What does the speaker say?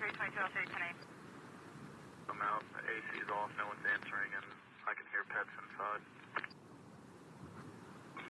322 L 310 I'm out. The AC's off. No one's answering, and I can hear pets inside.